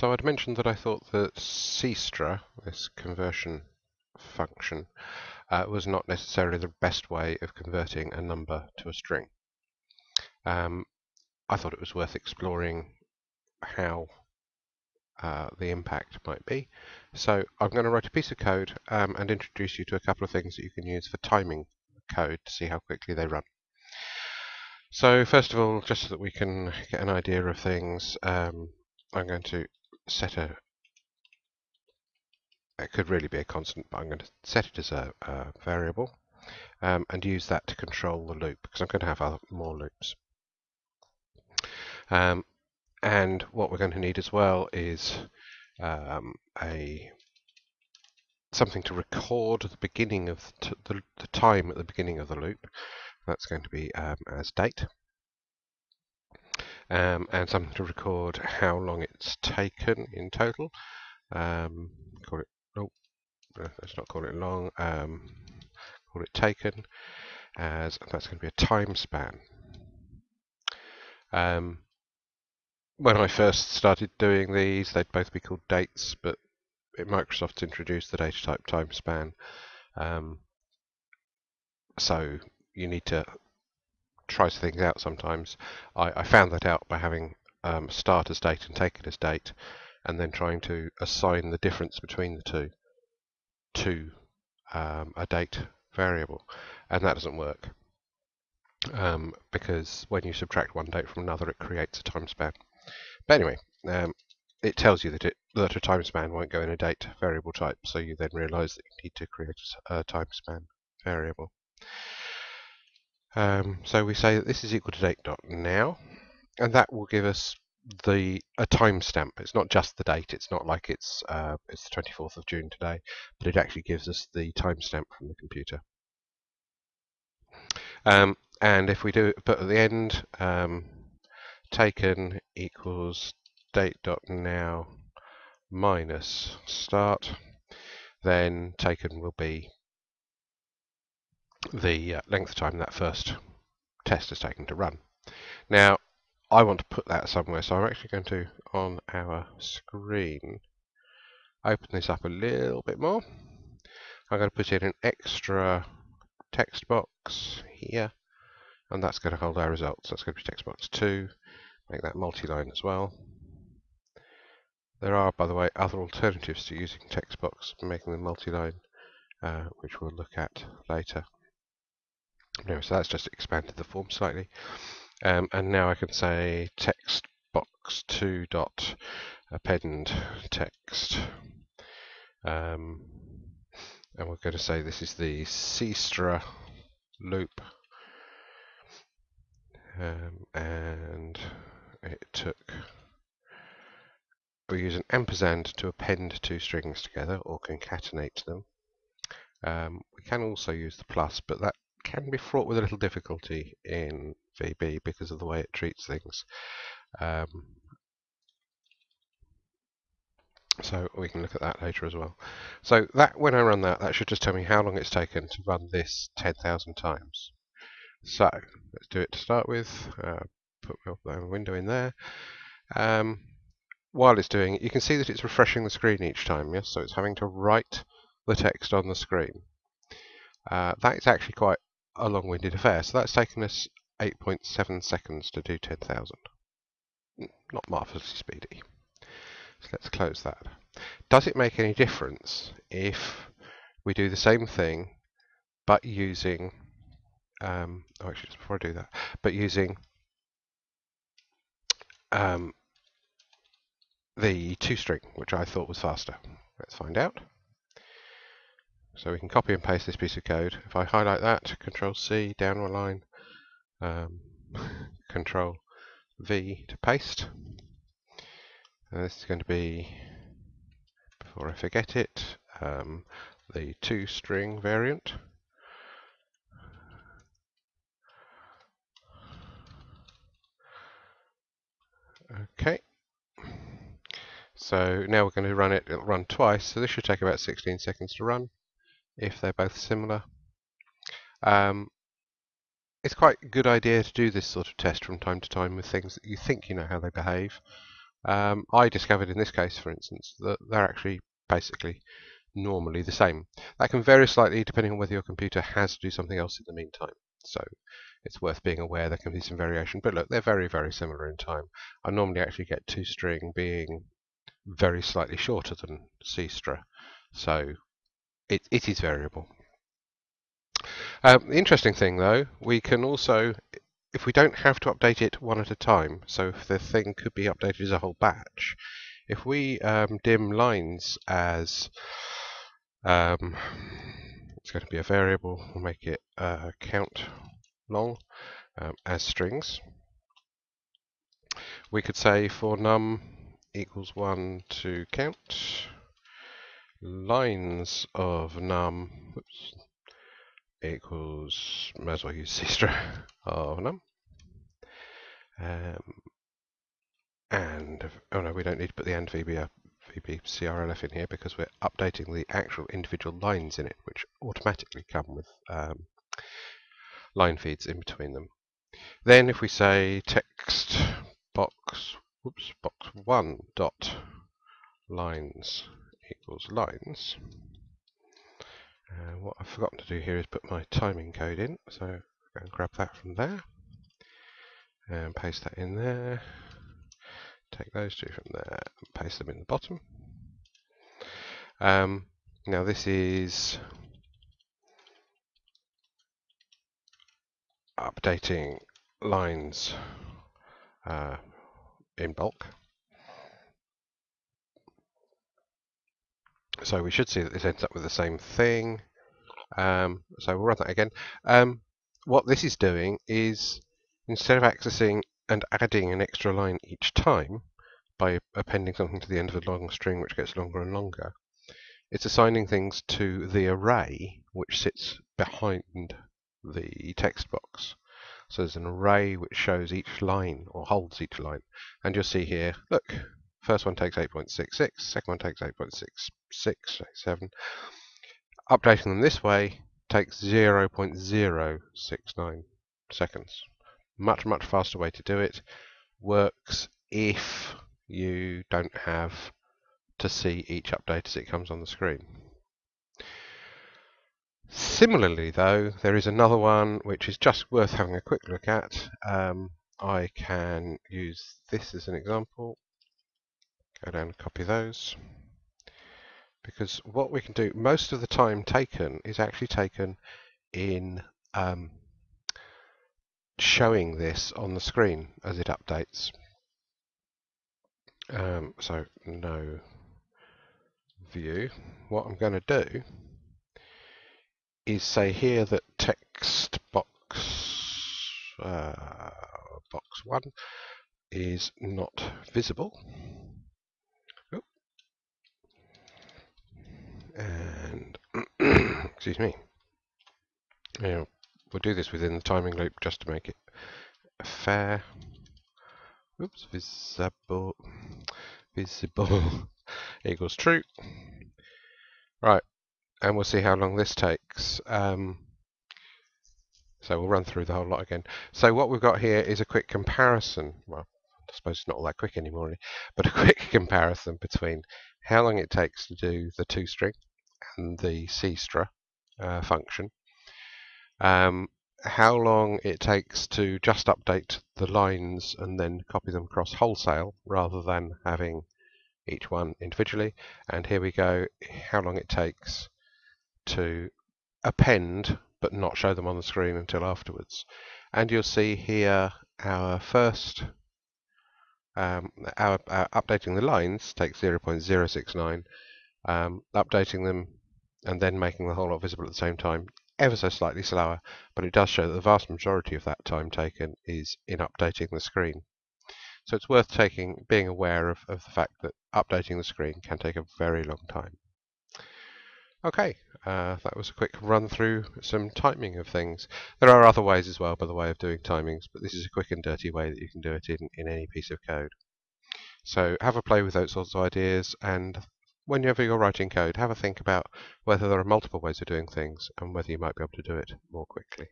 So I'd mentioned that I thought that CSTRA, this conversion function, uh, was not necessarily the best way of converting a number to a string. Um, I thought it was worth exploring how uh, the impact might be. So I'm going to write a piece of code um, and introduce you to a couple of things that you can use for timing code to see how quickly they run. So first of all, just so that we can get an idea of things, um, I'm going to set a, it could really be a constant, but I'm going to set it as a, a variable um, and use that to control the loop because I'm going to have other, more loops. Um, and what we're going to need as well is um, a something to record the beginning of the, the, time at the beginning of the loop. That's going to be um, as date. Um, and something to record how long it's taken in total. Um, call it, oh, let's not call it long, um, call it taken, as that's going to be a time span. Um, when I first started doing these, they'd both be called dates, but Microsoft's introduced the data type time span. Um, so you need to try things out sometimes. I, I found that out by having um, start as date and take it as date, and then trying to assign the difference between the two to um, a date variable, and that doesn't work um, because when you subtract one date from another, it creates a time span. But anyway, um, it tells you that it that a time span won't go in a date variable type, so you then realize that you need to create a time span variable. Um, so we say that this is equal to date dot now, and that will give us the a timestamp. It's not just the date. It's not like it's uh, it's the 24th of June today, but it actually gives us the timestamp from the computer. Um, and if we do put at the end, um, taken equals date dot now minus start, then taken will be the uh, length of time that first test is taken to run. Now, I want to put that somewhere, so I'm actually going to, on our screen, open this up a little bit more. I'm going to put in an extra text box here, and that's going to hold our results. That's going to be text box 2, make that multi-line as well. There are, by the way, other alternatives to using text box making them multi-line, uh, which we'll look at later. So that's just expanded the form slightly. Um, and now I can say text box 2 dot append text. Um, and we're going to say this is the CSTRA loop. Um, and it took we use an ampersand to append two strings together or concatenate them. Um, we can also use the plus, but that can be fraught with a little difficulty in VB because of the way it treats things. Um, so we can look at that later as well. So that when I run that, that should just tell me how long it's taken to run this 10,000 times. So let's do it to start with. Uh, put my window in there. Um, while it's doing it, you can see that it's refreshing the screen each time, yes? So it's having to write the text on the screen. Uh, that is actually quite a long-winded affair. So that's taken us 8.7 seconds to do 10,000. Not marvellously speedy. So let's close that. Does it make any difference if we do the same thing but using um, oh, actually just before I do that, but using um, the toString, which I thought was faster. Let's find out. So we can copy and paste this piece of code. If I highlight that, Control C, down one line, um, Control V to paste. And this is going to be, before I forget it, um, the toString variant. Okay. So now we're going to run it, it'll run twice, so this should take about 16 seconds to run, if they're both similar. Um, it's quite a good idea to do this sort of test from time to time with things that you think you know how they behave. um, I discovered in this case, for instance, that they're actually basically normally the same. That can vary slightly depending on whether your computer has to do something else in the meantime. So it's worth being aware there can be some variation. But look, they're very, very similar in time. I normally actually get toString being very slightly shorter than C CSTRA. So it, it is variable. Um, the interesting thing though, we can also, if we don't have to update it one at a time, so if the thing could be updated as a whole batch, if we um, dim lines as, um, it's going to be a variable, we'll make it uh, count long um, as strings, we could say for num equals 1 to count lines of num whoops, equals, may as well use CSTRA of num. Um, and, oh no, we don't need to put the and VB, VB CRLF in here because we're updating the actual individual lines in it, which automatically come with um, line feeds in between them. Then if we say text box, whoops, box one dot lines equals lines, uh, what I've forgotten to do here is put my timing code in, so I'm going to grab that from there and paste that in there. Take those two from there and paste them in the bottom. Um, now this is updating lines uh, in bulk. So we should see that this ends up with the same thing. Um, so we'll run that again. Um, what this is doing is instead of accessing and adding an extra line each time by appending something to the end of a long string which gets longer and longer, it's assigning things to the array which sits behind the text box. So there's an array which shows each line or holds each line. And you'll see here, look, first one takes 8.66, second one takes 8.66, Updating them this way takes 0.069 seconds. Much, much faster way to do it. Works if you don't have to see each update as it comes on the screen. Similarly, though, there is another one which is just worth having a quick look at. Um, I can use this as an example. Go and copy those. Because what we can do, most of the time taken is actually taken in um, showing this on the screen as it updates. Um, so no view. What I'm going to do is say here that text box uh, box one is not visible. And excuse me. We'll do this within the timing loop just to make it fair. Oops, visible visible equals true. Right, and we'll see how long this takes. Um, so we'll run through the whole lot again. So what we've got here is a quick comparison. Well, I suppose it's not all that quick anymore, but a quick comparison between how long it takes to do the toString and the CSTRA uh, function, um, how long it takes to just update the lines and then copy them across wholesale rather than having each one individually, and here we go, how long it takes to append but not show them on the screen until afterwards. And you'll see here our first, um, our, our, updating the lines takes 0.069, um, updating them and then making the whole lot visible at the same time ever so slightly slower, but it does show that the vast majority of that time taken is in updating the screen. So it's worth taking, being aware of, of the fact that updating the screen can take a very long time. Okay, uh, that was a quick run through some timing of things. There are other ways as well, by the way, of doing timings, but this is a quick and dirty way that you can do it in, in any piece of code. So have a play with those sorts of ideas, and whenever you're writing code, have a think about whether there are multiple ways of doing things and whether you might be able to do it more quickly.